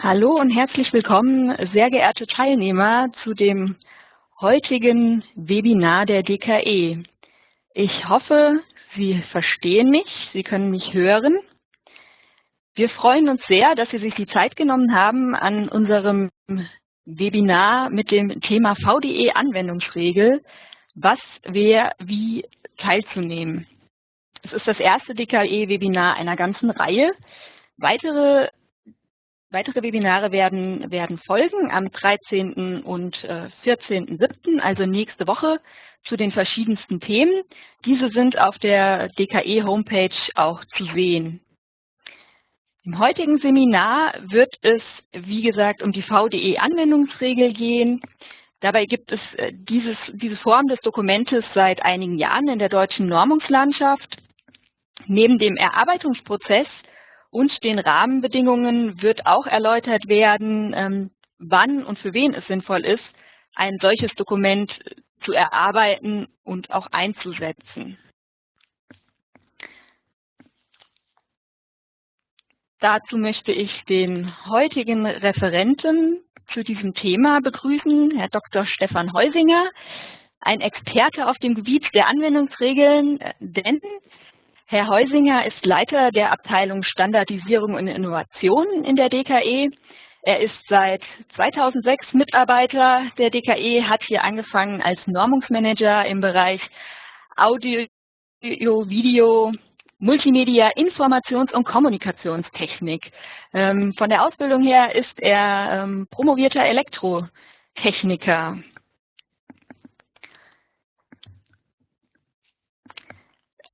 Hallo und herzlich willkommen, sehr geehrte Teilnehmer, zu dem heutigen Webinar der DKE. Ich hoffe, Sie verstehen mich, Sie können mich hören. Wir freuen uns sehr, dass Sie sich die Zeit genommen haben, an unserem Webinar mit dem Thema VDE Anwendungsregel, was, wer, wie teilzunehmen. Es ist das erste DKE-Webinar einer ganzen Reihe. Weitere Weitere Webinare werden, werden folgen am 13. und äh, 14.07., also nächste Woche, zu den verschiedensten Themen. Diese sind auf der DKE-Homepage auch zu sehen. Im heutigen Seminar wird es, wie gesagt, um die VDE-Anwendungsregel gehen. Dabei gibt es äh, dieses, diese Form des Dokumentes seit einigen Jahren in der deutschen Normungslandschaft. Neben dem Erarbeitungsprozess und den Rahmenbedingungen wird auch erläutert werden, ähm, wann und für wen es sinnvoll ist, ein solches Dokument zu erarbeiten und auch einzusetzen. Dazu möchte ich den heutigen Referenten zu diesem Thema begrüßen, Herr Dr. Stefan Heusinger, ein Experte auf dem Gebiet der Anwendungsregeln, denn Herr Heusinger ist Leiter der Abteilung Standardisierung und Innovation in der DKE. Er ist seit 2006 Mitarbeiter der DKE, hat hier angefangen als Normungsmanager im Bereich Audio, Video, Multimedia, Informations- und Kommunikationstechnik. Ähm, von der Ausbildung her ist er ähm, promovierter Elektrotechniker.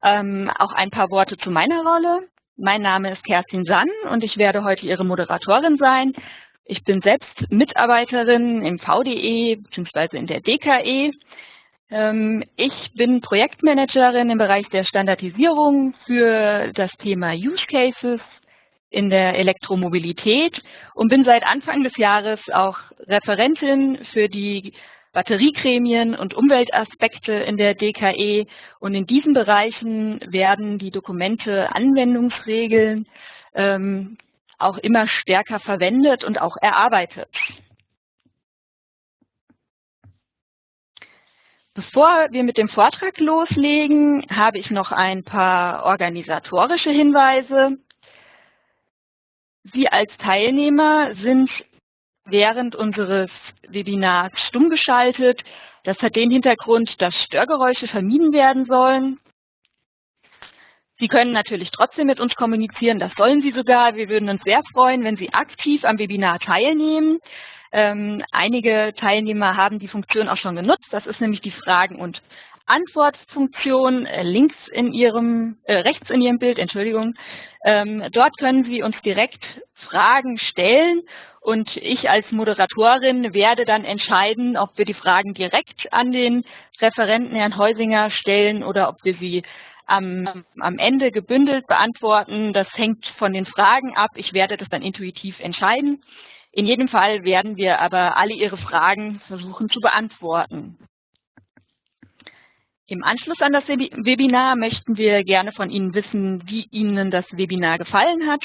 Ähm, auch ein paar Worte zu meiner Rolle. Mein Name ist Kerstin Sann und ich werde heute Ihre Moderatorin sein. Ich bin selbst Mitarbeiterin im VDE bzw. in der DKE. Ähm, ich bin Projektmanagerin im Bereich der Standardisierung für das Thema Use Cases in der Elektromobilität und bin seit Anfang des Jahres auch Referentin für die Batteriegremien und Umweltaspekte in der DKE. Und in diesen Bereichen werden die Dokumente Anwendungsregeln ähm, auch immer stärker verwendet und auch erarbeitet. Bevor wir mit dem Vortrag loslegen, habe ich noch ein paar organisatorische Hinweise. Sie als Teilnehmer sind während unseres Webinars stumm geschaltet. Das hat den Hintergrund, dass Störgeräusche vermieden werden sollen. Sie können natürlich trotzdem mit uns kommunizieren, das sollen Sie sogar. Wir würden uns sehr freuen, wenn Sie aktiv am Webinar teilnehmen. Ähm, einige Teilnehmer haben die Funktion auch schon genutzt. Das ist nämlich die Fragen- und Antwortfunktion äh, links in Ihrem, äh, rechts in Ihrem Bild, Entschuldigung. Ähm, dort können Sie uns direkt Fragen stellen und ich als Moderatorin werde dann entscheiden, ob wir die Fragen direkt an den Referenten Herrn Heusinger stellen oder ob wir sie am, am Ende gebündelt beantworten. Das hängt von den Fragen ab. Ich werde das dann intuitiv entscheiden. In jedem Fall werden wir aber alle Ihre Fragen versuchen zu beantworten. Im Anschluss an das Webinar möchten wir gerne von Ihnen wissen, wie Ihnen das Webinar gefallen hat.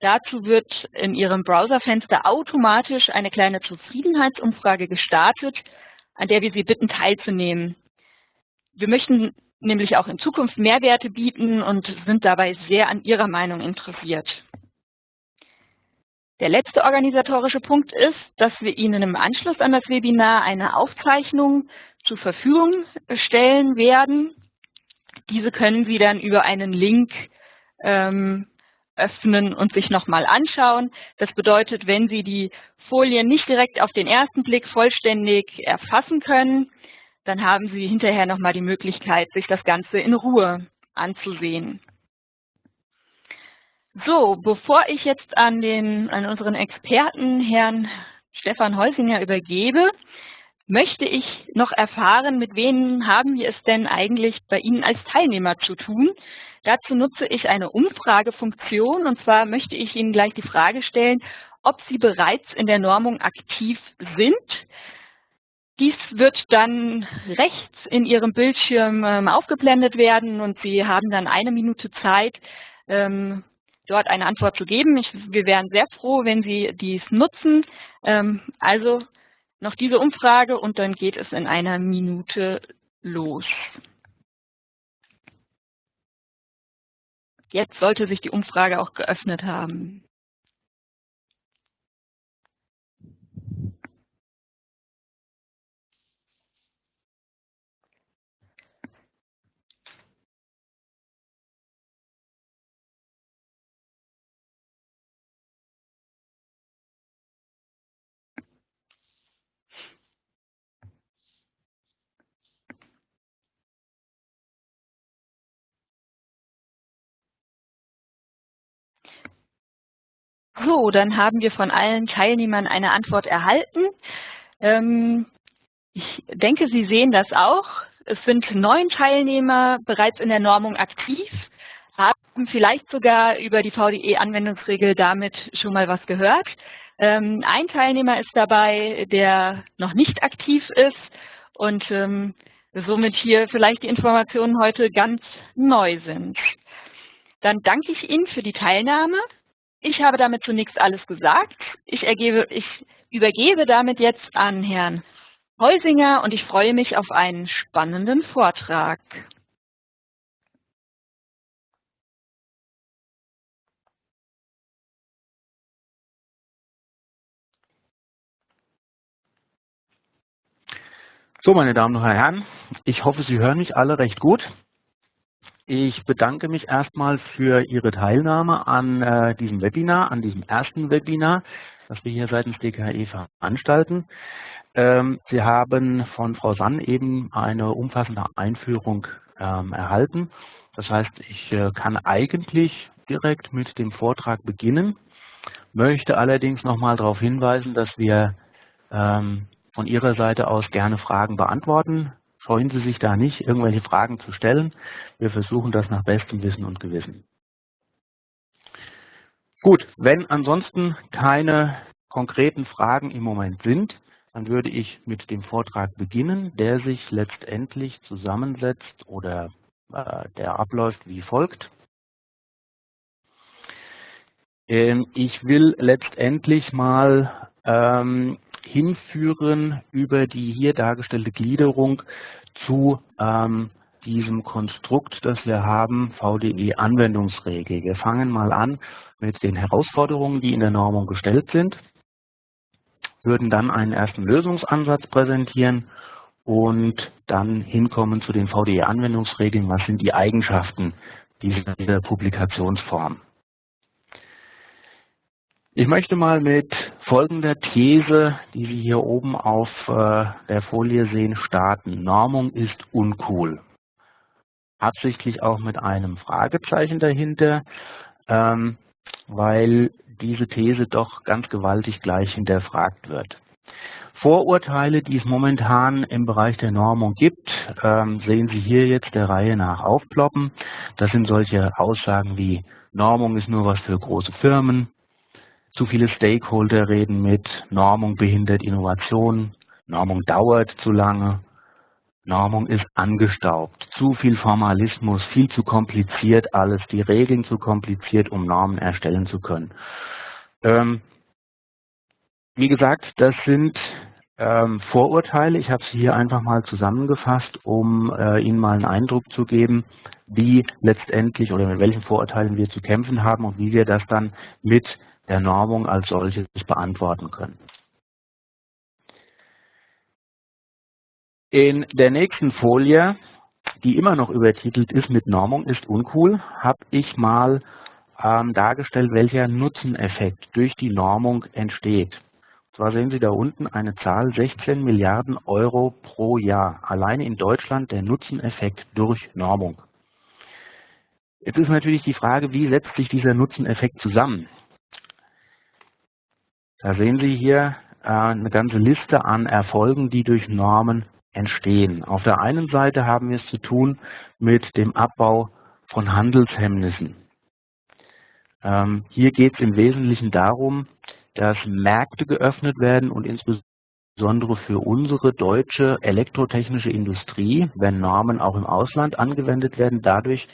Dazu wird in Ihrem Browserfenster automatisch eine kleine Zufriedenheitsumfrage gestartet, an der wir Sie bitten teilzunehmen. Wir möchten nämlich auch in Zukunft Mehrwerte bieten und sind dabei sehr an Ihrer Meinung interessiert. Der letzte organisatorische Punkt ist, dass wir Ihnen im Anschluss an das Webinar eine Aufzeichnung zur Verfügung stellen werden. Diese können Sie dann über einen Link ähm, öffnen und sich nochmal anschauen. Das bedeutet, wenn Sie die Folien nicht direkt auf den ersten Blick vollständig erfassen können, dann haben Sie hinterher nochmal die Möglichkeit, sich das Ganze in Ruhe anzusehen. So, bevor ich jetzt an, den, an unseren Experten, Herrn Stefan Heusinger, übergebe, möchte ich noch erfahren, mit wem haben wir es denn eigentlich bei Ihnen als Teilnehmer zu tun. Dazu nutze ich eine Umfragefunktion und zwar möchte ich Ihnen gleich die Frage stellen, ob Sie bereits in der Normung aktiv sind. Dies wird dann rechts in Ihrem Bildschirm ähm, aufgeblendet werden und Sie haben dann eine Minute Zeit, ähm, dort eine Antwort zu geben. Wir wären sehr froh, wenn Sie dies nutzen. Ähm, also noch diese Umfrage und dann geht es in einer Minute los. Jetzt sollte sich die Umfrage auch geöffnet haben. So, dann haben wir von allen Teilnehmern eine Antwort erhalten. Ähm, ich denke, Sie sehen das auch. Es sind neun Teilnehmer bereits in der Normung aktiv, haben vielleicht sogar über die VDE-Anwendungsregel damit schon mal was gehört. Ähm, ein Teilnehmer ist dabei, der noch nicht aktiv ist und ähm, somit hier vielleicht die Informationen heute ganz neu sind. Dann danke ich Ihnen für die Teilnahme. Ich habe damit zunächst alles gesagt. Ich, ergebe, ich übergebe damit jetzt an Herrn Heusinger und ich freue mich auf einen spannenden Vortrag. So, meine Damen und Herren, ich hoffe, Sie hören mich alle recht gut. Ich bedanke mich erstmal für Ihre Teilnahme an äh, diesem Webinar, an diesem ersten Webinar, das wir hier seitens DKE veranstalten. Ähm, Sie haben von Frau Sann eben eine umfassende Einführung ähm, erhalten. Das heißt, ich äh, kann eigentlich direkt mit dem Vortrag beginnen, möchte allerdings nochmal darauf hinweisen, dass wir ähm, von Ihrer Seite aus gerne Fragen beantworten Scheuen Sie sich da nicht, irgendwelche Fragen zu stellen. Wir versuchen das nach bestem Wissen und Gewissen. Gut, wenn ansonsten keine konkreten Fragen im Moment sind, dann würde ich mit dem Vortrag beginnen, der sich letztendlich zusammensetzt oder äh, der abläuft wie folgt. Ähm, ich will letztendlich mal ähm, hinführen über die hier dargestellte Gliederung zu ähm, diesem Konstrukt, das wir haben, VDE-Anwendungsregel. Wir fangen mal an mit den Herausforderungen, die in der Normung gestellt sind, würden dann einen ersten Lösungsansatz präsentieren und dann hinkommen zu den VDE-Anwendungsregeln, was sind die Eigenschaften dieser Publikationsform. Ich möchte mal mit folgender These, die Sie hier oben auf äh, der Folie sehen, starten. Normung ist uncool. Absichtlich auch mit einem Fragezeichen dahinter, ähm, weil diese These doch ganz gewaltig gleich hinterfragt wird. Vorurteile, die es momentan im Bereich der Normung gibt, ähm, sehen Sie hier jetzt der Reihe nach aufploppen. Das sind solche Aussagen wie Normung ist nur was für große Firmen, zu viele Stakeholder reden mit, Normung behindert Innovation, Normung dauert zu lange, Normung ist angestaubt, zu viel Formalismus, viel zu kompliziert alles, die Regeln zu kompliziert, um Normen erstellen zu können. Ähm, wie gesagt, das sind ähm, Vorurteile. Ich habe sie hier einfach mal zusammengefasst, um äh, Ihnen mal einen Eindruck zu geben, wie letztendlich oder mit welchen Vorurteilen wir zu kämpfen haben und wie wir das dann mit der Normung als solches beantworten können. In der nächsten Folie, die immer noch übertitelt ist mit Normung ist uncool, habe ich mal ähm, dargestellt, welcher Nutzeneffekt durch die Normung entsteht. Und zwar sehen Sie da unten eine Zahl 16 Milliarden Euro pro Jahr. Alleine in Deutschland der Nutzeneffekt durch Normung. Jetzt ist natürlich die Frage, wie setzt sich dieser Nutzeneffekt zusammen? Da sehen Sie hier äh, eine ganze Liste an Erfolgen, die durch Normen entstehen. Auf der einen Seite haben wir es zu tun mit dem Abbau von Handelshemmnissen. Ähm, hier geht es im Wesentlichen darum, dass Märkte geöffnet werden und insbesondere für unsere deutsche elektrotechnische Industrie, wenn Normen auch im Ausland angewendet werden, dadurch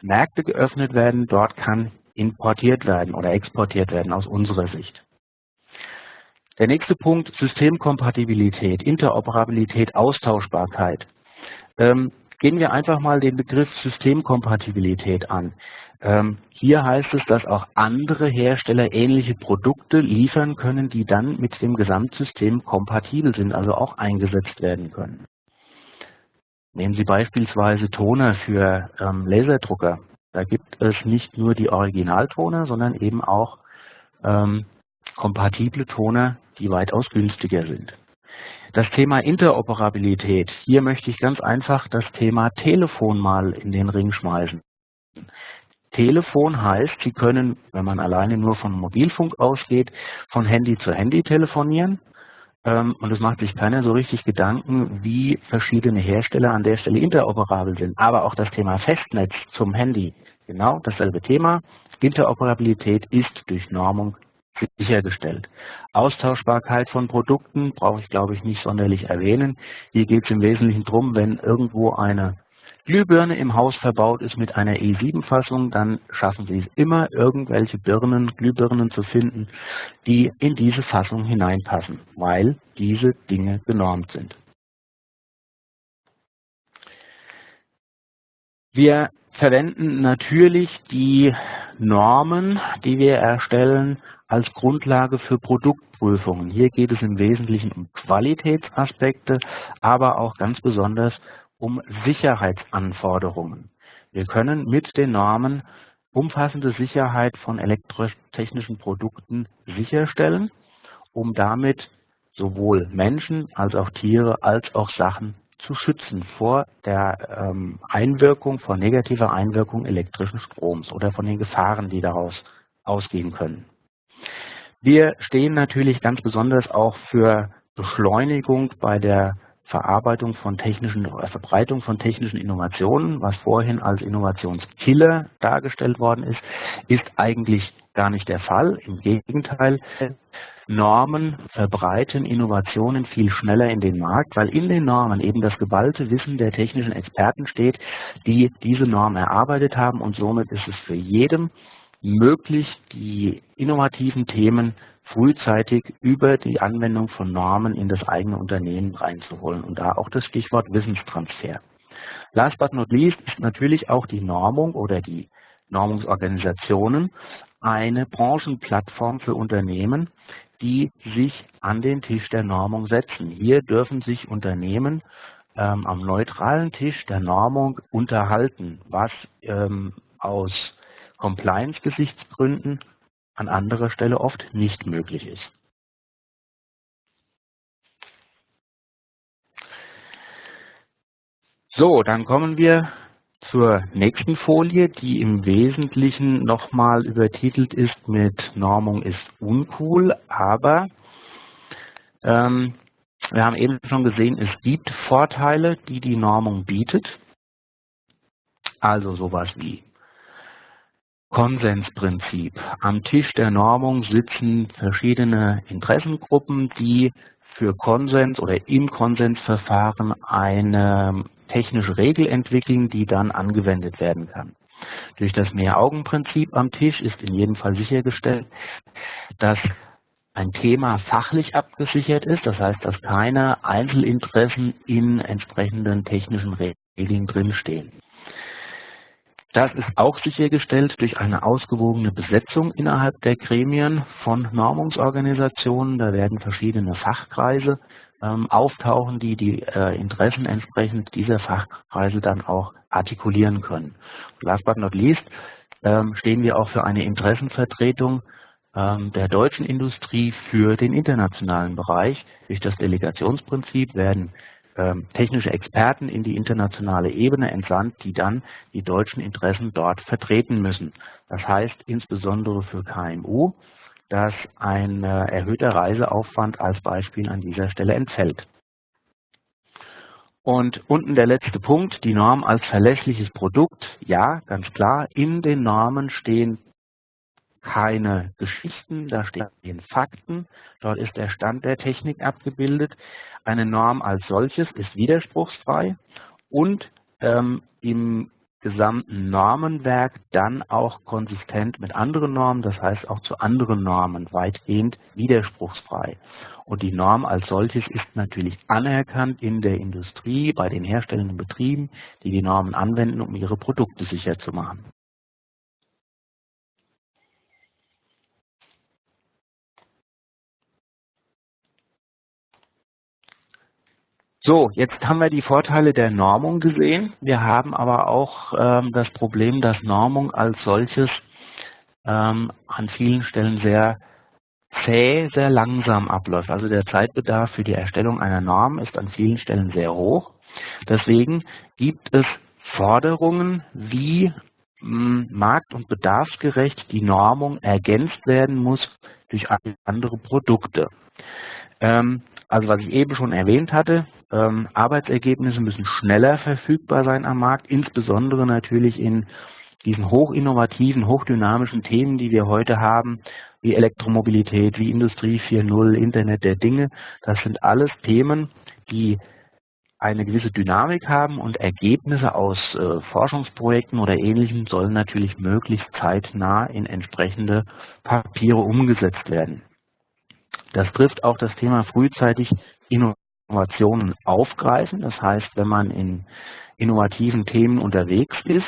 Märkte geöffnet werden. Dort kann importiert werden oder exportiert werden aus unserer Sicht. Der nächste Punkt, Systemkompatibilität, Interoperabilität, Austauschbarkeit. Ähm, gehen wir einfach mal den Begriff Systemkompatibilität an. Ähm, hier heißt es, dass auch andere Hersteller ähnliche Produkte liefern können, die dann mit dem Gesamtsystem kompatibel sind, also auch eingesetzt werden können. Nehmen Sie beispielsweise Toner für ähm, Laserdrucker. Da gibt es nicht nur die Originaltoner, sondern eben auch ähm, kompatible Toner, die weitaus günstiger sind. Das Thema Interoperabilität. Hier möchte ich ganz einfach das Thema Telefon mal in den Ring schmeißen. Telefon heißt, Sie können, wenn man alleine nur von Mobilfunk ausgeht, von Handy zu Handy telefonieren. Ähm, und es macht sich keiner so richtig Gedanken, wie verschiedene Hersteller an der Stelle interoperabel sind. Aber auch das Thema Festnetz zum Handy, genau dasselbe Thema. Interoperabilität ist durch Normung sichergestellt. Austauschbarkeit von Produkten brauche ich, glaube ich, nicht sonderlich erwähnen. Hier geht es im Wesentlichen darum, wenn irgendwo eine Glühbirne im Haus verbaut ist mit einer E7-Fassung, dann schaffen Sie es immer, irgendwelche Birnen, Glühbirnen zu finden, die in diese Fassung hineinpassen, weil diese Dinge genormt sind. Wir verwenden natürlich die Normen, die wir erstellen, als Grundlage für Produktprüfungen. Hier geht es im Wesentlichen um Qualitätsaspekte, aber auch ganz besonders um Sicherheitsanforderungen. Wir können mit den Normen umfassende Sicherheit von elektrotechnischen Produkten sicherstellen, um damit sowohl Menschen als auch Tiere als auch Sachen zu schützen vor der ähm, Einwirkung, vor negativer Einwirkung elektrischen Stroms oder von den Gefahren, die daraus ausgehen können. Wir stehen natürlich ganz besonders auch für Beschleunigung bei der Verarbeitung von technischen oder Verbreitung von technischen Innovationen, was vorhin als Innovationskiller dargestellt worden ist, ist eigentlich gar nicht der Fall. Im Gegenteil, Normen verbreiten Innovationen viel schneller in den Markt, weil in den Normen eben das geballte Wissen der technischen Experten steht, die diese Norm erarbeitet haben und somit ist es für jedem möglich, die innovativen Themen frühzeitig über die Anwendung von Normen in das eigene Unternehmen reinzuholen und da auch das Stichwort Wissenstransfer. Last but not least ist natürlich auch die Normung oder die Normungsorganisationen eine Branchenplattform für Unternehmen, die sich an den Tisch der Normung setzen. Hier dürfen sich Unternehmen ähm, am neutralen Tisch der Normung unterhalten, was ähm, aus Compliance-Gesichtsgründen an anderer Stelle oft nicht möglich ist. So, dann kommen wir zur nächsten Folie, die im Wesentlichen nochmal übertitelt ist mit Normung ist uncool, aber ähm, wir haben eben schon gesehen, es gibt Vorteile, die die Normung bietet. Also sowas wie Konsensprinzip. Am Tisch der Normung sitzen verschiedene Interessengruppen, die für Konsens oder im Konsensverfahren eine technische Regel entwickeln, die dann angewendet werden kann. Durch das Mehr-Augen-Prinzip am Tisch ist in jedem Fall sichergestellt, dass ein Thema fachlich abgesichert ist, das heißt, dass keine Einzelinteressen in entsprechenden technischen Regeln drinstehen. Das ist auch sichergestellt durch eine ausgewogene Besetzung innerhalb der Gremien von Normungsorganisationen. Da werden verschiedene Fachkreise ähm, auftauchen, die die äh, Interessen entsprechend dieser Fachkreise dann auch artikulieren können. last but not least ähm, stehen wir auch für eine Interessenvertretung ähm, der deutschen Industrie für den internationalen Bereich. Durch das Delegationsprinzip werden ähm, technische Experten in die internationale Ebene entsandt, die dann die deutschen Interessen dort vertreten müssen. Das heißt insbesondere für KMU, dass ein äh, erhöhter Reiseaufwand als Beispiel an dieser Stelle entfällt. Und unten der letzte Punkt, die Norm als verlässliches Produkt. Ja, ganz klar, in den Normen stehen keine Geschichten, da stehen Fakten, dort ist der Stand der Technik abgebildet. Eine Norm als solches ist widerspruchsfrei und ähm, im gesamten Normenwerk dann auch konsistent mit anderen Normen, das heißt auch zu anderen Normen weitgehend widerspruchsfrei. Und die Norm als solches ist natürlich anerkannt in der Industrie, bei den herstellenden Betrieben, die die Normen anwenden, um ihre Produkte sicher zu machen. So, jetzt haben wir die Vorteile der Normung gesehen. Wir haben aber auch ähm, das Problem, dass Normung als solches ähm, an vielen Stellen sehr zäh, sehr langsam abläuft. Also der Zeitbedarf für die Erstellung einer Norm ist an vielen Stellen sehr hoch. Deswegen gibt es Forderungen, wie mh, markt- und bedarfsgerecht die Normung ergänzt werden muss durch andere Produkte. Ähm, also was ich eben schon erwähnt hatte, ähm, Arbeitsergebnisse müssen schneller verfügbar sein am Markt, insbesondere natürlich in diesen hochinnovativen, hochdynamischen Themen, die wir heute haben, wie Elektromobilität, wie Industrie 4.0, Internet der Dinge. Das sind alles Themen, die eine gewisse Dynamik haben und Ergebnisse aus äh, Forschungsprojekten oder Ähnlichem sollen natürlich möglichst zeitnah in entsprechende Papiere umgesetzt werden. Das trifft auch das Thema frühzeitig Innovation Innovationen aufgreifen. Das heißt, wenn man in innovativen Themen unterwegs ist,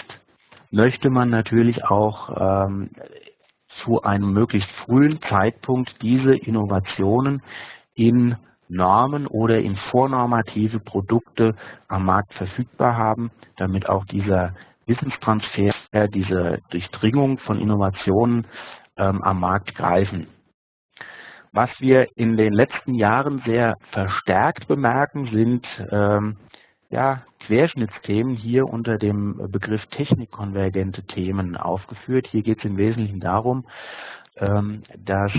möchte man natürlich auch ähm, zu einem möglichst frühen Zeitpunkt diese Innovationen in Normen oder in vornormative Produkte am Markt verfügbar haben, damit auch dieser Wissenstransfer, diese Durchdringung von Innovationen ähm, am Markt greifen. Was wir in den letzten Jahren sehr verstärkt bemerken, sind ähm, ja, Querschnittsthemen hier unter dem Begriff technikkonvergente Themen aufgeführt. Hier geht es im Wesentlichen darum, ähm, dass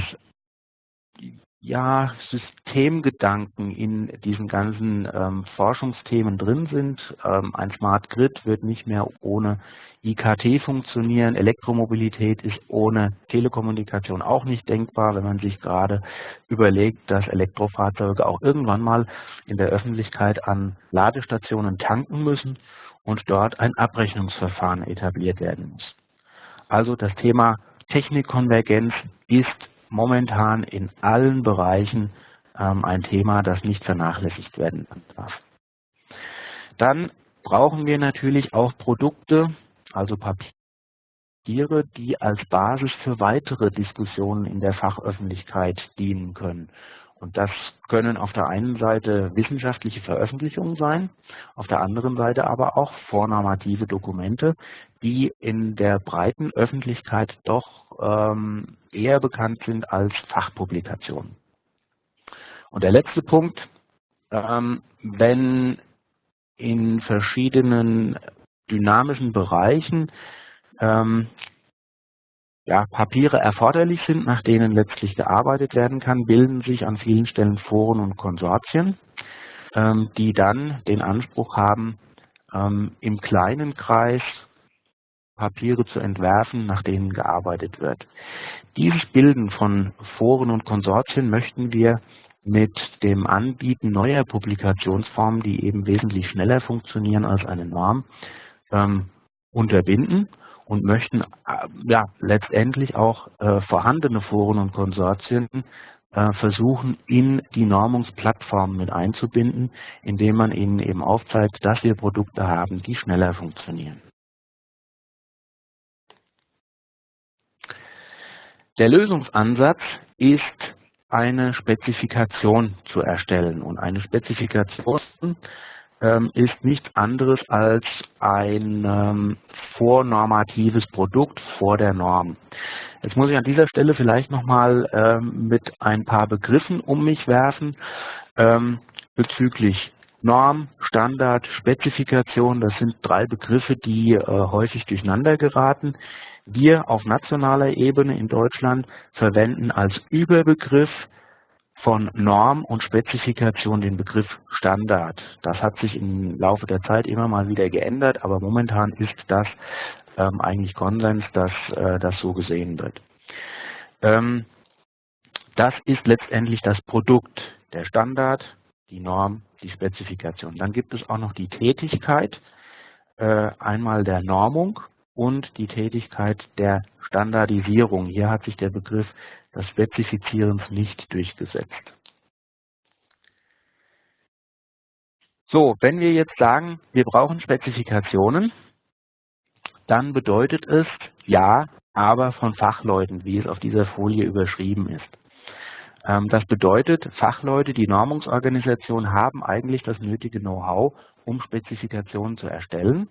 ja, Systemgedanken in diesen ganzen ähm, Forschungsthemen drin sind. Ähm, ein Smart Grid wird nicht mehr ohne IKT funktionieren. Elektromobilität ist ohne Telekommunikation auch nicht denkbar, wenn man sich gerade überlegt, dass Elektrofahrzeuge auch irgendwann mal in der Öffentlichkeit an Ladestationen tanken müssen und dort ein Abrechnungsverfahren etabliert werden muss. Also das Thema Technikkonvergenz ist momentan in allen Bereichen ähm, ein Thema, das nicht vernachlässigt werden darf. Dann brauchen wir natürlich auch Produkte, also Papiere, die als Basis für weitere Diskussionen in der Fachöffentlichkeit dienen können. Und das können auf der einen Seite wissenschaftliche Veröffentlichungen sein, auf der anderen Seite aber auch vornormative Dokumente, die in der breiten Öffentlichkeit doch ähm, eher bekannt sind als Fachpublikationen. Und der letzte Punkt, ähm, wenn in verschiedenen dynamischen Bereichen ähm, ja, Papiere erforderlich sind, nach denen letztlich gearbeitet werden kann, bilden sich an vielen Stellen Foren und Konsortien, ähm, die dann den Anspruch haben, ähm, im kleinen Kreis Papiere zu entwerfen, nach denen gearbeitet wird. Dieses Bilden von Foren und Konsortien möchten wir mit dem Anbieten neuer Publikationsformen, die eben wesentlich schneller funktionieren als eine Norm, ähm, unterbinden und möchten äh, ja letztendlich auch äh, vorhandene Foren und Konsortien äh, versuchen, in die Normungsplattformen mit einzubinden, indem man ihnen eben aufzeigt, dass wir Produkte haben, die schneller funktionieren. Der Lösungsansatz ist eine Spezifikation zu erstellen und eine Spezifikation ähm, ist nichts anderes als ein ähm, vornormatives Produkt vor der Norm. Jetzt muss ich an dieser Stelle vielleicht nochmal ähm, mit ein paar Begriffen um mich werfen ähm, bezüglich Norm, Standard, Spezifikation. Das sind drei Begriffe, die äh, häufig durcheinander geraten. Wir auf nationaler Ebene in Deutschland verwenden als Überbegriff von Norm und Spezifikation den Begriff Standard. Das hat sich im Laufe der Zeit immer mal wieder geändert, aber momentan ist das ähm, eigentlich Konsens, dass äh, das so gesehen wird. Ähm, das ist letztendlich das Produkt, der Standard, die Norm, die Spezifikation. Dann gibt es auch noch die Tätigkeit, äh, einmal der Normung und die Tätigkeit der Standardisierung. Hier hat sich der Begriff des Spezifizierens nicht durchgesetzt. So, wenn wir jetzt sagen, wir brauchen Spezifikationen, dann bedeutet es ja, aber von Fachleuten, wie es auf dieser Folie überschrieben ist. Ähm, das bedeutet, Fachleute, die Normungsorganisation haben eigentlich das nötige Know-how, um Spezifikationen zu erstellen.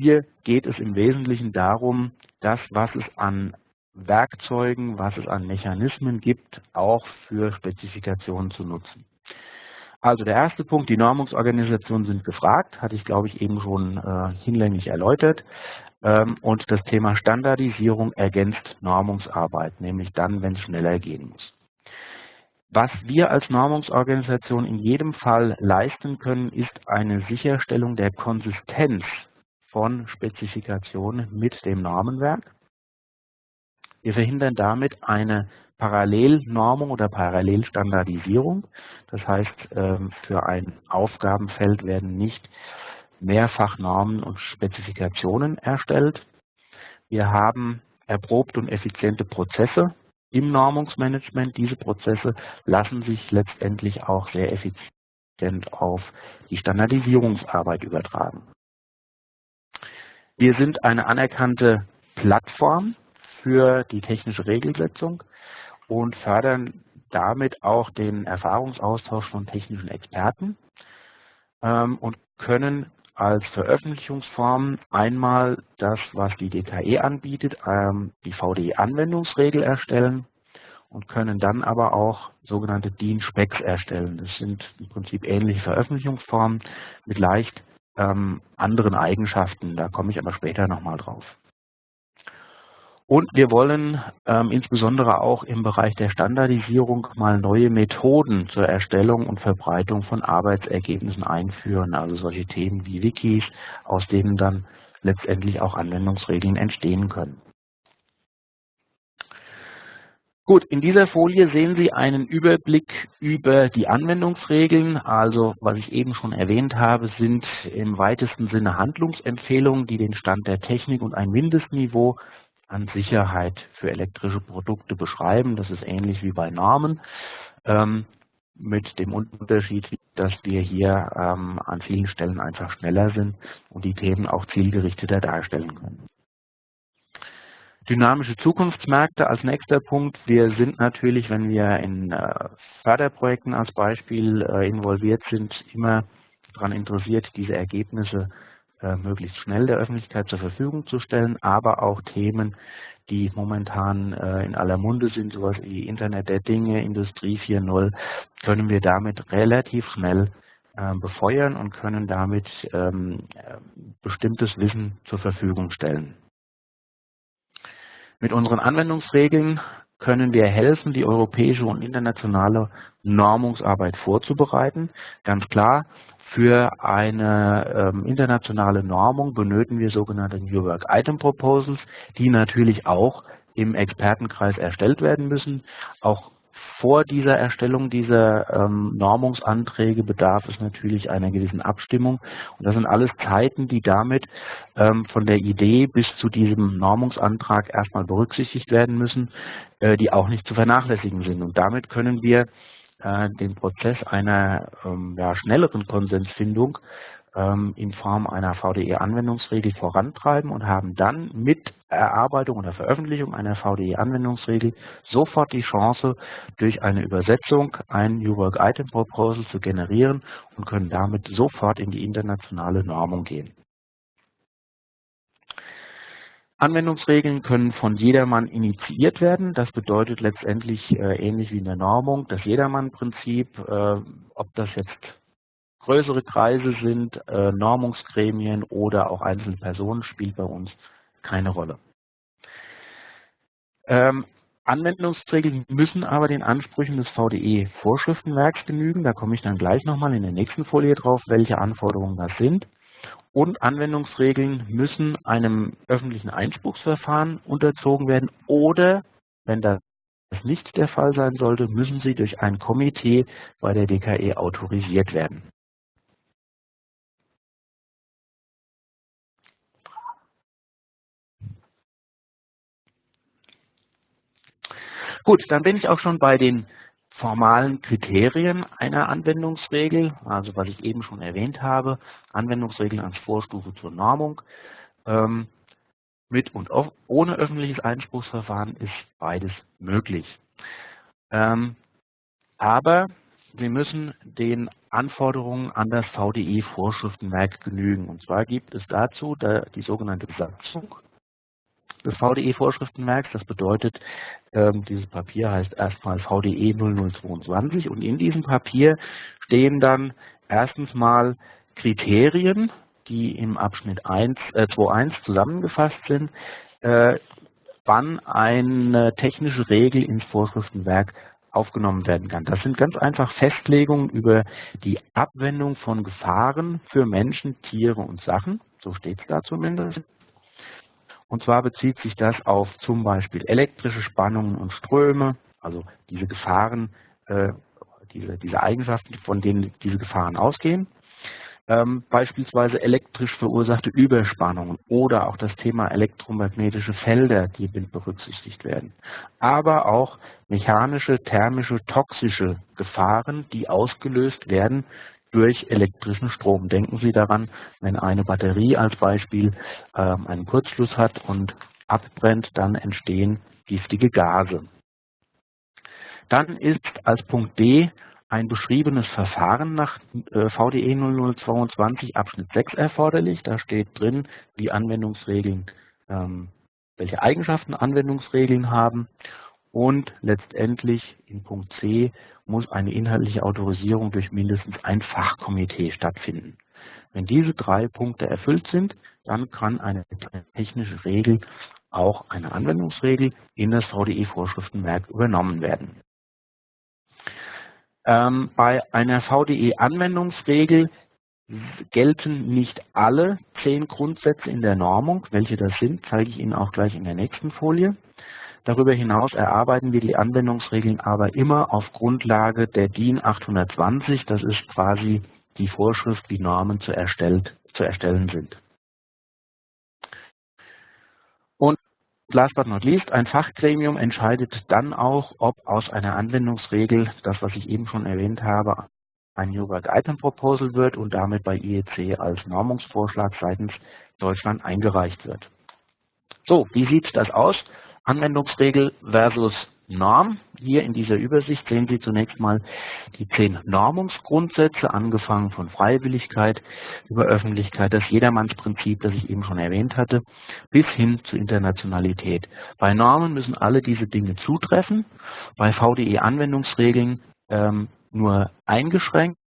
Hier geht es im Wesentlichen darum, das, was es an Werkzeugen, was es an Mechanismen gibt, auch für Spezifikationen zu nutzen. Also der erste Punkt, die Normungsorganisationen sind gefragt, hatte ich glaube ich eben schon äh, hinlänglich erläutert. Ähm, und das Thema Standardisierung ergänzt Normungsarbeit, nämlich dann, wenn es schneller gehen muss. Was wir als Normungsorganisation in jedem Fall leisten können, ist eine Sicherstellung der Konsistenz von Spezifikationen mit dem Normenwerk. Wir verhindern damit eine Parallelnormung oder Parallelstandardisierung. Das heißt, ähm, für ein Aufgabenfeld werden nicht mehrfach Normen und Spezifikationen erstellt. Wir haben erprobte und effiziente Prozesse im Normungsmanagement. Diese Prozesse lassen sich letztendlich auch sehr effizient auf die Standardisierungsarbeit übertragen. Wir sind eine anerkannte Plattform für die technische Regelsetzung und fördern damit auch den Erfahrungsaustausch von technischen Experten ähm, und können als Veröffentlichungsform einmal das, was die DKE anbietet, ähm, die VDE-Anwendungsregel erstellen und können dann aber auch sogenannte DIN-Specs erstellen. Das sind im Prinzip ähnliche Veröffentlichungsformen mit leicht ähm, anderen Eigenschaften. Da komme ich aber später nochmal drauf. Und wir wollen ähm, insbesondere auch im Bereich der Standardisierung mal neue Methoden zur Erstellung und Verbreitung von Arbeitsergebnissen einführen, also solche Themen wie Wikis, aus denen dann letztendlich auch Anwendungsregeln entstehen können. Gut, in dieser Folie sehen Sie einen Überblick über die Anwendungsregeln. Also, was ich eben schon erwähnt habe, sind im weitesten Sinne Handlungsempfehlungen, die den Stand der Technik und ein Mindestniveau an Sicherheit für elektrische Produkte beschreiben. Das ist ähnlich wie bei Namen, ähm, mit dem Unterschied, dass wir hier ähm, an vielen Stellen einfach schneller sind und die Themen auch zielgerichteter darstellen können. Dynamische Zukunftsmärkte als nächster Punkt. Wir sind natürlich, wenn wir in äh, Förderprojekten als Beispiel äh, involviert sind, immer daran interessiert, diese Ergebnisse äh, möglichst schnell der Öffentlichkeit zur Verfügung zu stellen, aber auch Themen, die momentan in aller Munde sind, sowas wie Internet der Dinge, Industrie 4.0, können wir damit relativ schnell befeuern und können damit ähm, bestimmtes Wissen zur Verfügung stellen. Mit unseren Anwendungsregeln können wir helfen, die europäische und internationale Normungsarbeit vorzubereiten. Ganz klar, für eine ähm, internationale Normung benötigen wir sogenannte New Work Item Proposals, die natürlich auch im Expertenkreis erstellt werden müssen. Auch vor dieser Erstellung dieser ähm, Normungsanträge bedarf es natürlich einer gewissen Abstimmung. Und das sind alles Zeiten, die damit ähm, von der Idee bis zu diesem Normungsantrag erstmal berücksichtigt werden müssen, äh, die auch nicht zu vernachlässigen sind. Und damit können wir äh, den Prozess einer ähm, ja, schnelleren Konsensfindung in Form einer VDE-Anwendungsregel vorantreiben und haben dann mit Erarbeitung oder Veröffentlichung einer VDE-Anwendungsregel sofort die Chance, durch eine Übersetzung ein New Work Item Proposal zu generieren und können damit sofort in die internationale Normung gehen. Anwendungsregeln können von jedermann initiiert werden. Das bedeutet letztendlich äh, ähnlich wie in der Normung, das Jedermann-Prinzip, äh, ob das jetzt größere Kreise sind, äh, Normungsgremien oder auch einzelne Personen, spielt bei uns keine Rolle. Ähm, Anwendungsregeln müssen aber den Ansprüchen des VDE-Vorschriftenwerks genügen. Da komme ich dann gleich nochmal in der nächsten Folie drauf, welche Anforderungen das sind und Anwendungsregeln müssen einem öffentlichen Einspruchsverfahren unterzogen werden oder, wenn das nicht der Fall sein sollte, müssen sie durch ein Komitee bei der DKE autorisiert werden. Gut, dann bin ich auch schon bei den formalen Kriterien einer Anwendungsregel, also was ich eben schon erwähnt habe, Anwendungsregeln als Vorstufe zur Normung. Ähm, mit und ohne öffentliches Einspruchsverfahren ist beides möglich. Ähm, aber wir müssen den Anforderungen an das VDE-Vorschriftenwerk genügen. Und zwar gibt es dazu die sogenannte Satzung des VDE-Vorschriftenwerks. Das bedeutet, ähm, dieses Papier heißt erstmal VDE 0022 und in diesem Papier stehen dann erstens mal Kriterien, die im Abschnitt 1, äh, 2.1 zusammengefasst sind, äh, wann eine technische Regel ins Vorschriftenwerk aufgenommen werden kann. Das sind ganz einfach Festlegungen über die Abwendung von Gefahren für Menschen, Tiere und Sachen. So steht es da zumindest. Und zwar bezieht sich das auf zum Beispiel elektrische Spannungen und Ströme, also diese Gefahren, äh, diese, diese Eigenschaften, von denen diese Gefahren ausgehen ähm, beispielsweise elektrisch verursachte Überspannungen oder auch das Thema elektromagnetische Felder, die berücksichtigt werden. Aber auch mechanische, thermische, toxische Gefahren, die ausgelöst werden durch elektrischen Strom. Denken Sie daran, wenn eine Batterie als Beispiel ähm, einen Kurzschluss hat und abbrennt, dann entstehen giftige Gase. Dann ist als Punkt D ein beschriebenes Verfahren nach äh, VDE 0022 Abschnitt 6 erforderlich. Da steht drin, wie Anwendungsregeln, ähm, welche Eigenschaften Anwendungsregeln haben. Und letztendlich in Punkt C muss eine inhaltliche Autorisierung durch mindestens ein Fachkomitee stattfinden. Wenn diese drei Punkte erfüllt sind, dann kann eine technische Regel, auch eine Anwendungsregel, in das VDE-Vorschriftenwerk übernommen werden. Ähm, bei einer VDE-Anwendungsregel gelten nicht alle zehn Grundsätze in der Normung. Welche das sind, zeige ich Ihnen auch gleich in der nächsten Folie. Darüber hinaus erarbeiten wir die Anwendungsregeln aber immer auf Grundlage der DIN 820. Das ist quasi die Vorschrift, wie Normen zu, erstellt, zu erstellen sind. last but not least, ein Fachgremium entscheidet dann auch, ob aus einer Anwendungsregel, das was ich eben schon erwähnt habe, ein New Work Item Proposal wird und damit bei IEC als Normungsvorschlag seitens Deutschland eingereicht wird. So, wie sieht das aus? Anwendungsregel versus Norm. Hier in dieser Übersicht sehen Sie zunächst mal die zehn Normungsgrundsätze, angefangen von Freiwilligkeit über Öffentlichkeit, das Jedermannsprinzip, das ich eben schon erwähnt hatte, bis hin zur Internationalität. Bei Normen müssen alle diese Dinge zutreffen, bei VDE-Anwendungsregeln ähm, nur eingeschränkt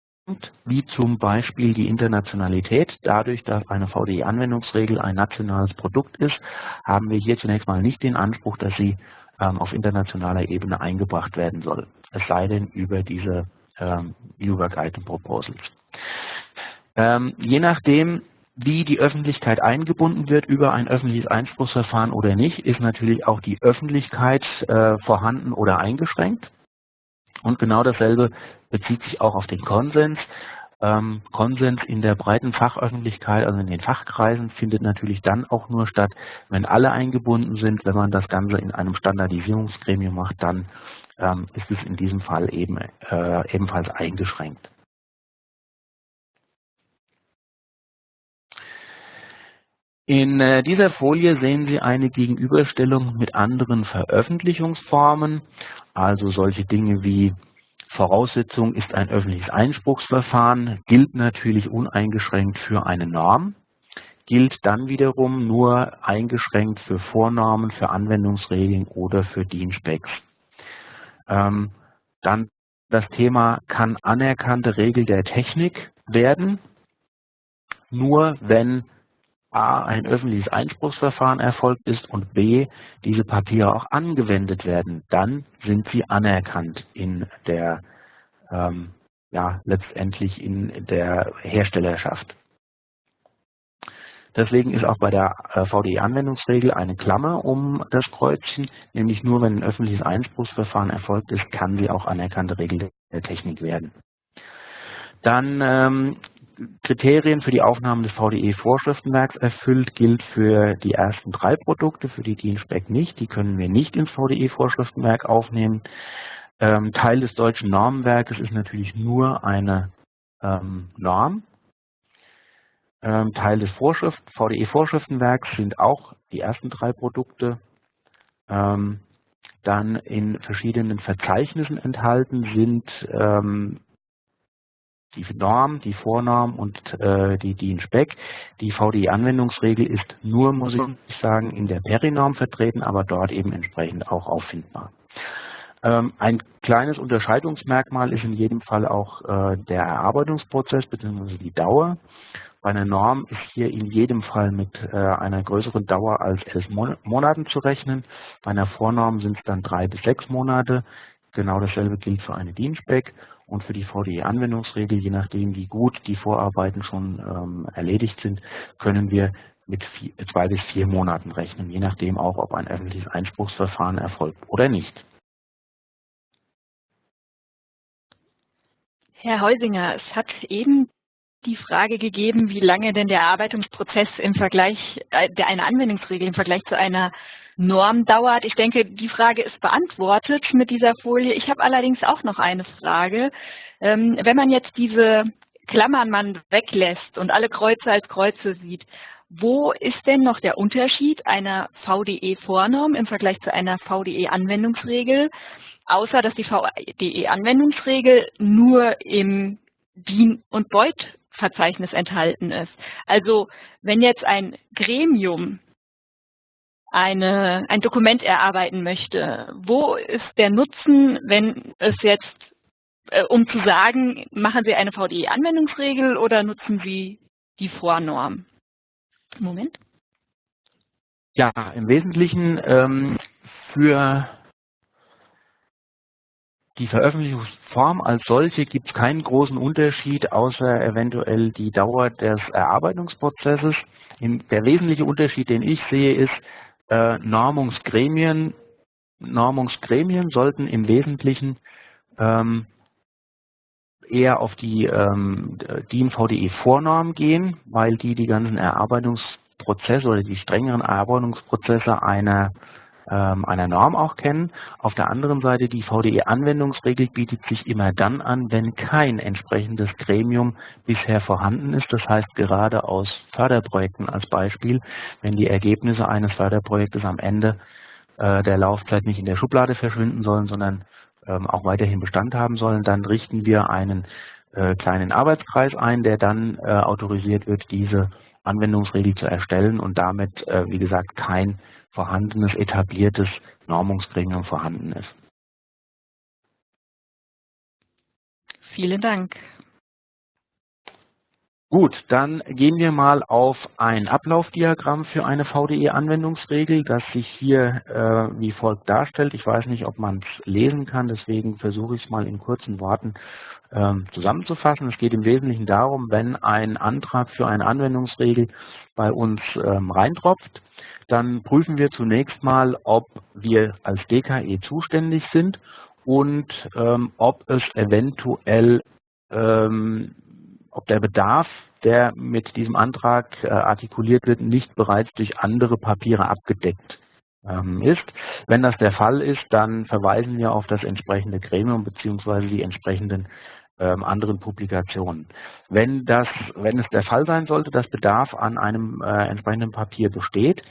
wie zum Beispiel die Internationalität. Dadurch, dass eine VDE-Anwendungsregel ein nationales Produkt ist, haben wir hier zunächst mal nicht den Anspruch, dass sie ähm, auf internationaler Ebene eingebracht werden soll. Es sei denn über diese ähm, New Work Item Proposals. Ähm, je nachdem, wie die Öffentlichkeit eingebunden wird über ein öffentliches Einspruchsverfahren oder nicht, ist natürlich auch die Öffentlichkeit äh, vorhanden oder eingeschränkt. Und genau dasselbe bezieht sich auch auf den Konsens. Ähm, Konsens in der breiten Fachöffentlichkeit, also in den Fachkreisen, findet natürlich dann auch nur statt, wenn alle eingebunden sind. Wenn man das Ganze in einem Standardisierungsgremium macht, dann ähm, ist es in diesem Fall eben äh, ebenfalls eingeschränkt. In äh, dieser Folie sehen Sie eine Gegenüberstellung mit anderen Veröffentlichungsformen, also solche Dinge wie Voraussetzung ist ein öffentliches Einspruchsverfahren, gilt natürlich uneingeschränkt für eine Norm, gilt dann wiederum nur eingeschränkt für Vornormen, für Anwendungsregeln oder für DIN-Specs. Ähm, dann das Thema kann anerkannte Regel der Technik werden, nur wenn A, ein öffentliches Einspruchsverfahren erfolgt ist und B, diese Papiere auch angewendet werden, dann sind sie anerkannt in der, ähm, ja, letztendlich in der Herstellerschaft. Deswegen ist auch bei der äh, VDE-Anwendungsregel eine Klammer um das Kreuzchen, nämlich nur wenn ein öffentliches Einspruchsverfahren erfolgt ist, kann sie auch anerkannte Regel der Technik werden. Dann ähm, Kriterien für die Aufnahme des VDE-Vorschriftenwerks erfüllt, gilt für die ersten drei Produkte, für die DIN-Spec nicht. Die können wir nicht ins VDE-Vorschriftenwerk aufnehmen. Ähm, Teil des deutschen Normenwerkes ist natürlich nur eine ähm, Norm. Ähm, Teil des Vorschrift, VDE-Vorschriftenwerks sind auch die ersten drei Produkte. Ähm, dann in verschiedenen Verzeichnissen enthalten sind ähm, die Norm, die Vornorm und äh, die DIN-Spec. Die VDI-Anwendungsregel ist nur, muss ich sagen, in der Perinorm vertreten, aber dort eben entsprechend auch auffindbar. Ähm, ein kleines Unterscheidungsmerkmal ist in jedem Fall auch äh, der Erarbeitungsprozess bzw. die Dauer. Bei einer Norm ist hier in jedem Fall mit äh, einer größeren Dauer als elf Mon Monaten zu rechnen. Bei einer Vornorm sind es dann drei bis sechs Monate. Genau dasselbe gilt für eine DIN-Spec und für die VDE-Anwendungsregel, je nachdem wie gut die Vorarbeiten schon ähm, erledigt sind, können wir mit vier, zwei bis vier Monaten rechnen, je nachdem auch, ob ein öffentliches Einspruchsverfahren erfolgt oder nicht. Herr Heusinger, es hat eben die Frage gegeben, wie lange denn der Erarbeitungsprozess im Vergleich, äh, eine Anwendungsregel im Vergleich zu einer Norm dauert. Ich denke, die Frage ist beantwortet mit dieser Folie. Ich habe allerdings auch noch eine Frage. Ähm, wenn man jetzt diese Klammern man weglässt und alle Kreuze als Kreuze sieht, wo ist denn noch der Unterschied einer VDE-Vornorm im Vergleich zu einer VDE-Anwendungsregel, außer dass die VDE-Anwendungsregel nur im DIN- und Beut-Verzeichnis enthalten ist? Also wenn jetzt ein Gremium eine, ein Dokument erarbeiten möchte, wo ist der Nutzen, wenn es jetzt, äh, um zu sagen, machen Sie eine VDE-Anwendungsregel oder nutzen Sie die Vornorm? Moment. Ja, im Wesentlichen ähm, für die Veröffentlichungsform als solche gibt es keinen großen Unterschied, außer eventuell die Dauer des Erarbeitungsprozesses. Der wesentliche Unterschied, den ich sehe, ist, äh, Normungsgremien, Normungsgremien sollten im Wesentlichen ähm, eher auf die ähm, DIN-VDE-Vornorm gehen, weil die die ganzen Erarbeitungsprozesse oder die strengeren Erarbeitungsprozesse einer ähm, einer Norm auch kennen. Auf der anderen Seite die VDE-Anwendungsregel bietet sich immer dann an, wenn kein entsprechendes Gremium bisher vorhanden ist. Das heißt gerade aus Förderprojekten als Beispiel, wenn die Ergebnisse eines Förderprojektes am Ende äh, der Laufzeit nicht in der Schublade verschwinden sollen, sondern ähm, auch weiterhin Bestand haben sollen, dann richten wir einen äh, kleinen Arbeitskreis ein, der dann äh, autorisiert wird, diese Anwendungsregel zu erstellen und damit, äh, wie gesagt, kein vorhandenes, etabliertes Normungsgremium vorhanden ist. Vielen Dank. Gut, dann gehen wir mal auf ein Ablaufdiagramm für eine VDE-Anwendungsregel, das sich hier äh, wie folgt darstellt. Ich weiß nicht, ob man es lesen kann, deswegen versuche ich es mal in kurzen Worten zusammenzufassen. Es geht im Wesentlichen darum, wenn ein Antrag für eine Anwendungsregel bei uns ähm, reintropft, dann prüfen wir zunächst mal, ob wir als DKE zuständig sind und ähm, ob es eventuell, ähm, ob der Bedarf, der mit diesem Antrag äh, artikuliert wird, nicht bereits durch andere Papiere abgedeckt ähm, ist. Wenn das der Fall ist, dann verweisen wir auf das entsprechende Gremium bzw. die entsprechenden ähm, anderen Publikationen. Wenn, das, wenn es der Fall sein sollte, dass Bedarf an einem äh, entsprechenden Papier besteht,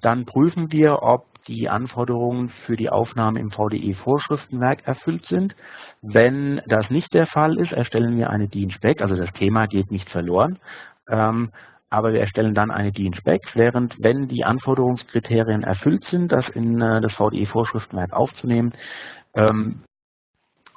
dann prüfen wir, ob die Anforderungen für die Aufnahme im VDE-Vorschriftenwerk erfüllt sind. Wenn das nicht der Fall ist, erstellen wir eine DIN-Spec, also das Thema geht nicht verloren, ähm, aber wir erstellen dann eine DIN-Spec, während wenn die Anforderungskriterien erfüllt sind, das in äh, das VDE-Vorschriftenwerk aufzunehmen, ähm,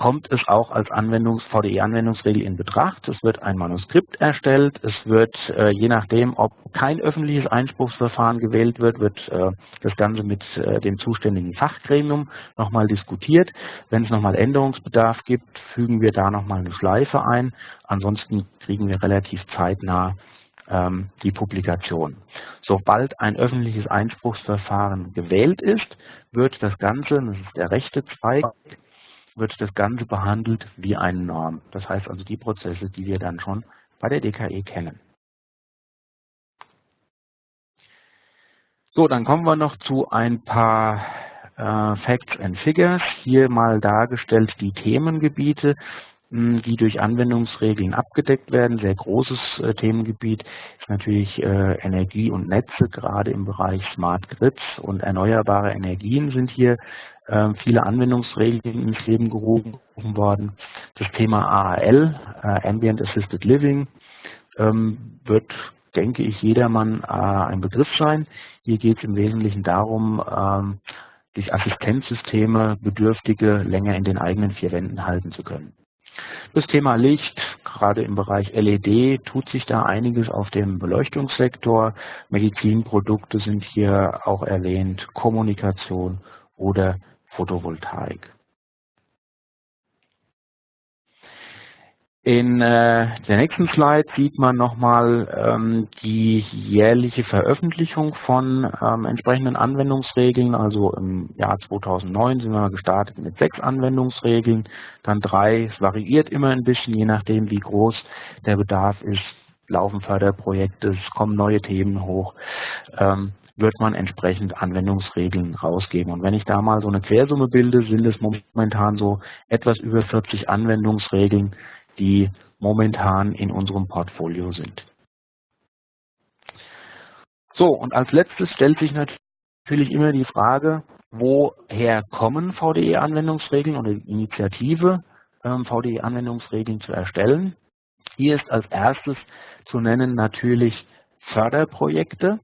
kommt es auch als Anwendungs VDE-Anwendungsregel in Betracht. Es wird ein Manuskript erstellt. Es wird, äh, je nachdem, ob kein öffentliches Einspruchsverfahren gewählt wird, wird äh, das Ganze mit äh, dem zuständigen Fachgremium nochmal diskutiert. Wenn es nochmal Änderungsbedarf gibt, fügen wir da nochmal eine Schleife ein. Ansonsten kriegen wir relativ zeitnah ähm, die Publikation. Sobald ein öffentliches Einspruchsverfahren gewählt ist, wird das Ganze, das ist der rechte Zweig, wird das Ganze behandelt wie eine Norm. Das heißt also die Prozesse, die wir dann schon bei der DKE kennen. So, dann kommen wir noch zu ein paar äh, Facts and Figures. Hier mal dargestellt die Themengebiete, mh, die durch Anwendungsregeln abgedeckt werden. Sehr großes äh, Themengebiet ist natürlich äh, Energie und Netze, gerade im Bereich Smart Grids und erneuerbare Energien sind hier viele Anwendungsregeln ins Leben gerufen worden. Das Thema AAL, äh, Ambient Assisted Living, ähm, wird denke ich, jedermann äh, ein Begriff sein. Hier geht es im Wesentlichen darum, ähm, durch Assistenzsysteme Bedürftige länger in den eigenen vier Wänden halten zu können. Das Thema Licht, gerade im Bereich LED, tut sich da einiges auf dem Beleuchtungssektor. Medizinprodukte sind hier auch erwähnt, Kommunikation oder Photovoltaik. In äh, der nächsten Slide sieht man nochmal ähm, die jährliche Veröffentlichung von ähm, entsprechenden Anwendungsregeln. Also im Jahr 2009 sind wir gestartet mit sechs Anwendungsregeln, dann drei. Es variiert immer ein bisschen, je nachdem, wie groß der Bedarf ist. Laufen Förderprojekte, es kommen neue Themen hoch. Ähm, wird man entsprechend Anwendungsregeln rausgeben. Und wenn ich da mal so eine Quersumme bilde, sind es momentan so etwas über 40 Anwendungsregeln, die momentan in unserem Portfolio sind. So, und als letztes stellt sich natürlich immer die Frage, woher kommen VDE-Anwendungsregeln oder die Initiative, ähm, VDE-Anwendungsregeln zu erstellen. Hier ist als erstes zu nennen natürlich Förderprojekte,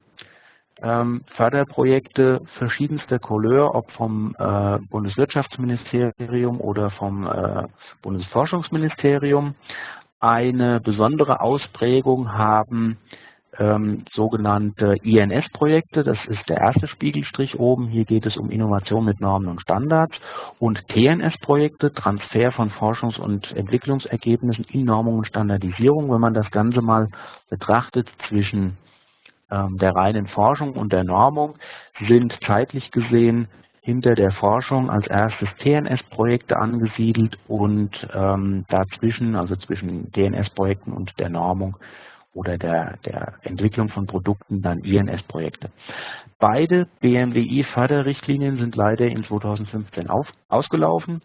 ähm, Förderprojekte verschiedenster Couleur, ob vom äh, Bundeswirtschaftsministerium oder vom äh, Bundesforschungsministerium. Eine besondere Ausprägung haben ähm, sogenannte INS-Projekte. Das ist der erste Spiegelstrich oben. Hier geht es um Innovation mit Normen und Standards. Und TNS-Projekte, Transfer von Forschungs- und Entwicklungsergebnissen in Normung und Standardisierung. Wenn man das Ganze mal betrachtet zwischen der reinen Forschung und der Normung sind zeitlich gesehen hinter der Forschung als erstes TNS-Projekte angesiedelt und ähm, dazwischen, also zwischen DNS-Projekten und der Normung oder der, der Entwicklung von Produkten, dann INS-Projekte. Beide BMWI-Förderrichtlinien sind leider in 2015 auf, ausgelaufen.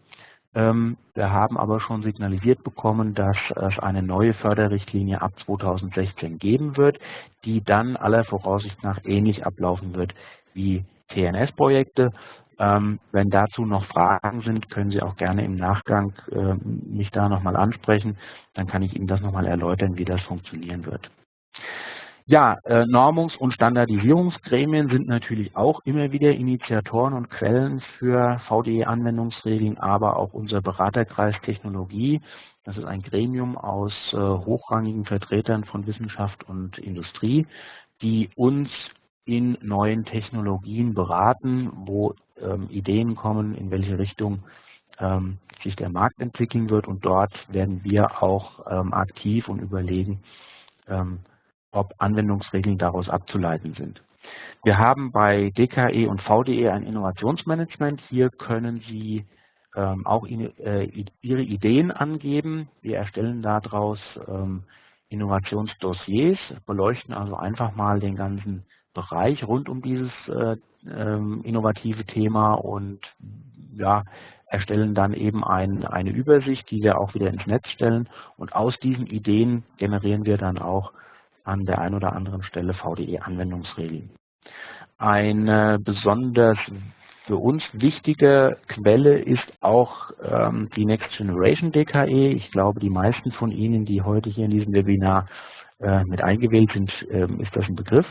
Ähm, wir haben aber schon signalisiert bekommen, dass es eine neue Förderrichtlinie ab 2016 geben wird, die dann aller Voraussicht nach ähnlich ablaufen wird wie TNS-Projekte. Ähm, wenn dazu noch Fragen sind, können Sie auch gerne im Nachgang äh, mich da nochmal ansprechen. Dann kann ich Ihnen das nochmal erläutern, wie das funktionieren wird. Ja, äh, Normungs- und Standardisierungsgremien sind natürlich auch immer wieder Initiatoren und Quellen für VDE-Anwendungsregeln, aber auch unser Beraterkreis Technologie. Das ist ein Gremium aus äh, hochrangigen Vertretern von Wissenschaft und Industrie, die uns in neuen Technologien beraten, wo ähm, Ideen kommen, in welche Richtung ähm, sich der Markt entwickeln wird. Und dort werden wir auch ähm, aktiv und überlegen, ähm, ob Anwendungsregeln daraus abzuleiten sind. Wir haben bei DKE und VDE ein Innovationsmanagement. Hier können Sie ähm, auch in, äh, Ihre Ideen angeben. Wir erstellen daraus ähm, Innovationsdossiers, beleuchten also einfach mal den ganzen Bereich rund um dieses äh, ähm, innovative Thema und ja, erstellen dann eben ein, eine Übersicht, die wir auch wieder ins Netz stellen. Und aus diesen Ideen generieren wir dann auch an der einen oder anderen Stelle VDE-Anwendungsregeln. Eine besonders für uns wichtige Quelle ist auch ähm, die Next Generation DKE. Ich glaube, die meisten von Ihnen, die heute hier in diesem Webinar äh, mit eingewählt sind, ähm, ist das ein Begriff.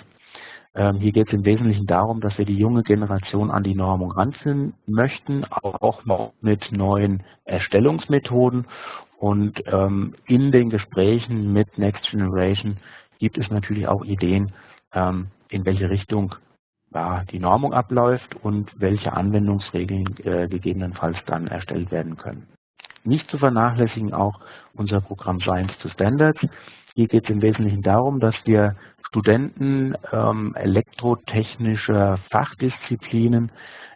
Ähm, hier geht es im Wesentlichen darum, dass wir die junge Generation an die Normung ranführen möchten, auch mit neuen Erstellungsmethoden. Und ähm, in den Gesprächen mit Next Generation gibt es natürlich auch Ideen, ähm, in welche Richtung die Normung abläuft und welche Anwendungsregeln äh, gegebenenfalls dann erstellt werden können. Nicht zu vernachlässigen auch unser Programm Science to Standards. Hier geht es im Wesentlichen darum, dass wir Studenten ähm, elektrotechnischer Fachdisziplinen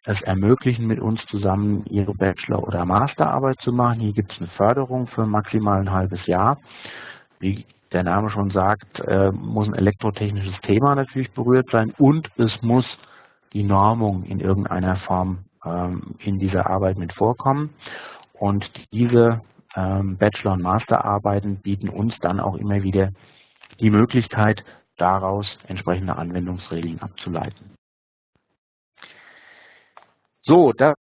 es ermöglichen, mit uns zusammen ihre Bachelor- oder Masterarbeit zu machen. Hier gibt es eine Förderung für maximal ein halbes Jahr. Wie der Name schon sagt, äh, muss ein elektrotechnisches Thema natürlich berührt sein und es muss die Normung in irgendeiner Form ähm, in dieser Arbeit mit vorkommen. Und diese ähm, Bachelor- und Masterarbeiten bieten uns dann auch immer wieder die Möglichkeit, daraus entsprechende Anwendungsregeln abzuleiten. So, das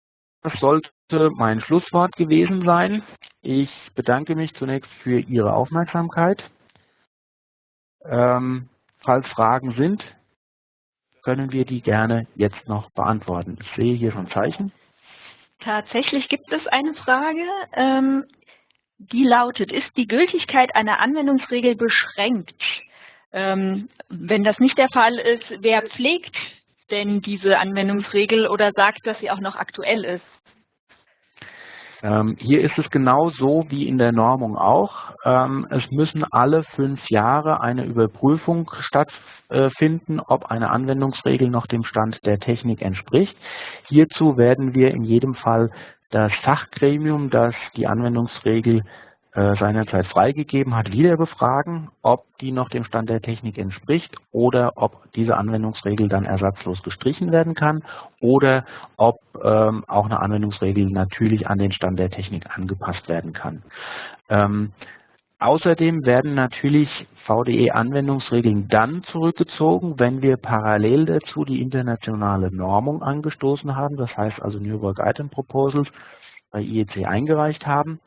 sollte mein Schlusswort gewesen sein. Ich bedanke mich zunächst für Ihre Aufmerksamkeit. Ähm, falls Fragen sind, können wir die gerne jetzt noch beantworten. Ich sehe hier schon Zeichen. Tatsächlich gibt es eine Frage, ähm, die lautet, ist die Gültigkeit einer Anwendungsregel beschränkt? Ähm, wenn das nicht der Fall ist, wer pflegt denn diese Anwendungsregel oder sagt, dass sie auch noch aktuell ist? Ähm, hier ist es genau so wie in der Normung auch. Ähm, es müssen alle fünf Jahre eine Überprüfung stattfinden, ob eine Anwendungsregel noch dem Stand der Technik entspricht. Hierzu werden wir in jedem Fall das Fachgremium, das die Anwendungsregel seinerzeit freigegeben hat, wieder befragen, ob die noch dem Stand der Technik entspricht oder ob diese Anwendungsregel dann ersatzlos gestrichen werden kann oder ob ähm, auch eine Anwendungsregel natürlich an den Stand der Technik angepasst werden kann. Ähm, Außerdem werden natürlich VDE-Anwendungsregeln dann zurückgezogen, wenn wir parallel dazu die internationale Normung angestoßen haben, das heißt also New Work Item Proposals bei IEC eingereicht haben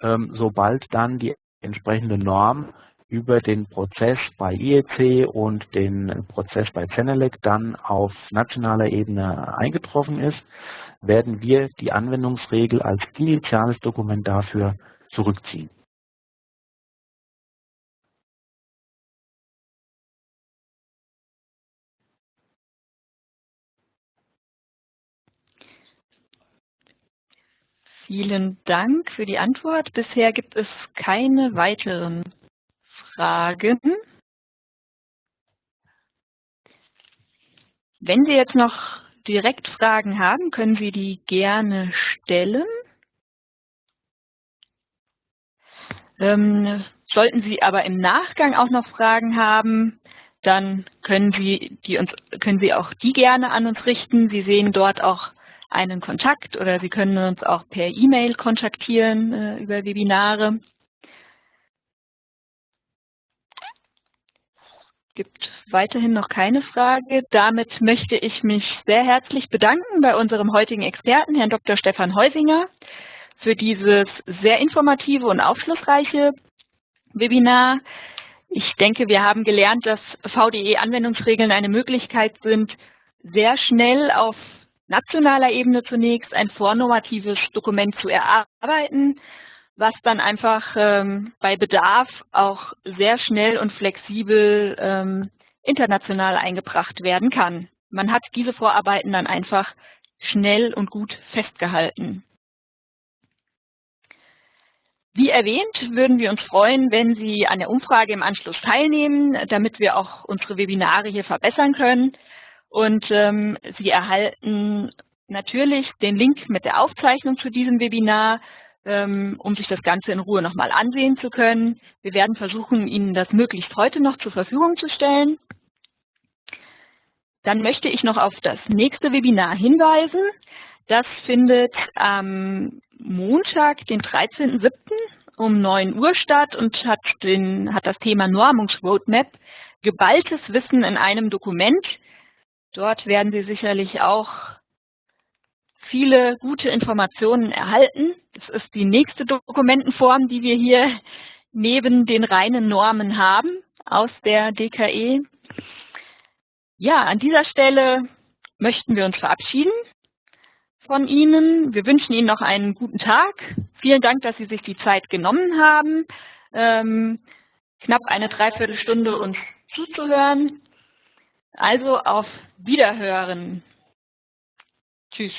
sobald dann die entsprechende Norm über den Prozess bei IEC und den Prozess bei Zenelec dann auf nationaler Ebene eingetroffen ist, werden wir die Anwendungsregel als initiales Dokument dafür zurückziehen. Vielen Dank für die Antwort. Bisher gibt es keine weiteren Fragen. Wenn Sie jetzt noch direkt Fragen haben, können Sie die gerne stellen. Ähm, sollten Sie aber im Nachgang auch noch Fragen haben, dann können Sie, die uns, können Sie auch die gerne an uns richten. Sie sehen dort auch einen Kontakt oder Sie können uns auch per E-Mail kontaktieren äh, über Webinare. gibt weiterhin noch keine Frage. Damit möchte ich mich sehr herzlich bedanken bei unserem heutigen Experten, Herrn Dr. Stefan Heusinger, für dieses sehr informative und aufschlussreiche Webinar. Ich denke, wir haben gelernt, dass VDE-Anwendungsregeln eine Möglichkeit sind, sehr schnell auf nationaler Ebene zunächst ein vornormatives Dokument zu erarbeiten, was dann einfach ähm, bei Bedarf auch sehr schnell und flexibel ähm, international eingebracht werden kann. Man hat diese Vorarbeiten dann einfach schnell und gut festgehalten. Wie erwähnt, würden wir uns freuen, wenn Sie an der Umfrage im Anschluss teilnehmen, damit wir auch unsere Webinare hier verbessern können. Und ähm, Sie erhalten natürlich den Link mit der Aufzeichnung zu diesem Webinar, ähm, um sich das Ganze in Ruhe nochmal ansehen zu können. Wir werden versuchen, Ihnen das möglichst heute noch zur Verfügung zu stellen. Dann möchte ich noch auf das nächste Webinar hinweisen. Das findet am Montag, den 13.07. um 9 Uhr statt und hat, den, hat das Thema Normungsroadmap, geballtes Wissen in einem Dokument. Dort werden Sie sicherlich auch viele gute Informationen erhalten. Das ist die nächste Dokumentenform, die wir hier neben den reinen Normen haben aus der DKE. Ja, an dieser Stelle möchten wir uns verabschieden von Ihnen. Wir wünschen Ihnen noch einen guten Tag. Vielen Dank, dass Sie sich die Zeit genommen haben, ähm, knapp eine Dreiviertelstunde uns zuzuhören. Also auf Wiederhören. Tschüss.